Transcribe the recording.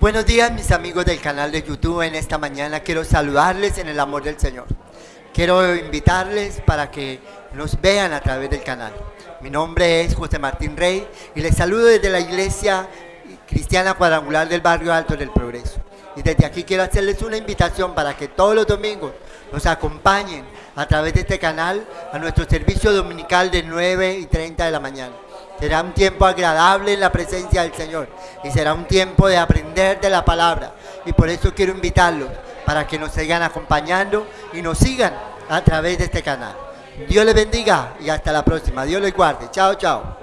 Buenos días mis amigos del canal de YouTube. En esta mañana quiero saludarles en el amor del Señor. Quiero invitarles para que nos vean a través del canal. Mi nombre es José Martín Rey y les saludo desde la iglesia cristiana cuadrangular del barrio Alto del Progreso. Y desde aquí quiero hacerles una invitación para que todos los domingos nos acompañen a través de este canal a nuestro servicio dominical de 9 y 30 de la mañana. Será un tiempo agradable en la presencia del Señor y será un tiempo de aprender de la palabra. Y por eso quiero invitarlos para que nos sigan acompañando y nos sigan a través de este canal. Dios les bendiga y hasta la próxima. Dios les guarde. Chao, chao.